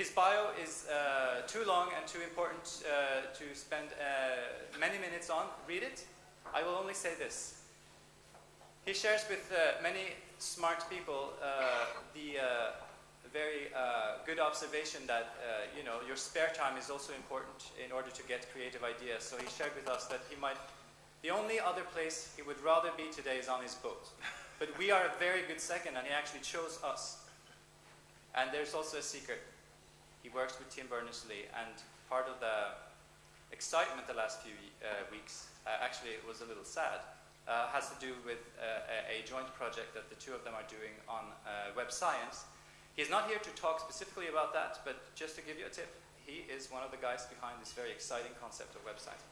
His bio is uh, too long and too important uh, to spend uh, many minutes on. Read it. I will only say this. He shares with uh, many smart people uh, the uh, very good observation that you know your spare time is also important in order to get creative ideas. So he shared with us that he might the only other place he would rather be today is on his boat. But we are a very good second, and he actually chose us. And there's also a secret. He works with Tim Berners-Lee, and part of the excitement the last few uh, weeks, uh, actually it was a little sad, uh, has to do with uh, a, joint project that the two of them are doing on uh, web science. He's not here to talk specifically about that, but just to give you a tip, he is one of the guys behind this very exciting concept of web science.